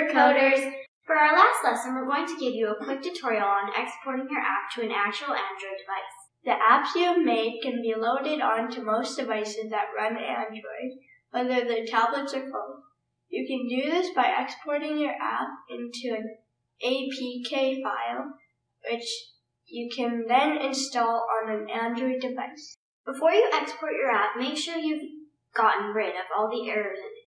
Supercoders! For our last lesson, we're going to give you a quick tutorial on exporting your app to an actual Android device. The apps you have made can be loaded onto most devices that run Android, whether they're tablets or phones. You can do this by exporting your app into an APK file, which you can then install on an Android device. Before you export your app, make sure you've gotten rid of all the errors in it.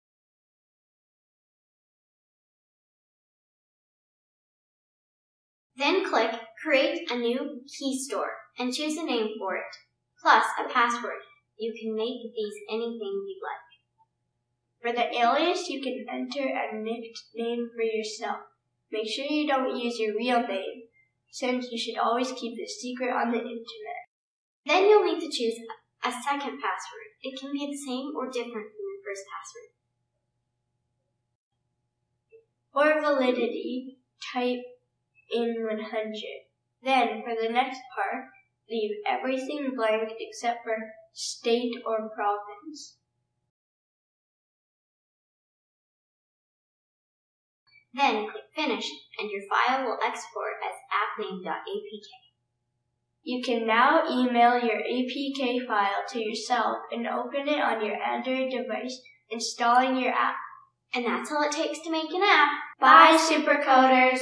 Then click Create a new key store and choose a name for it, plus a password. You can make these anything you'd like. For the alias, you can enter a nickname for yourself. Make sure you don't use your real name, since you should always keep it secret on the internet. Then you'll need to choose a second password. It can be the same or different from your first password. For validity, type in 100. Then, for the next part, leave everything blank except for state or province. Then click Finish and your file will export as appname.apk. You can now email your APK file to yourself and open it on your Android device, installing your app. And that's all it takes to make an app. Bye, Supercoders!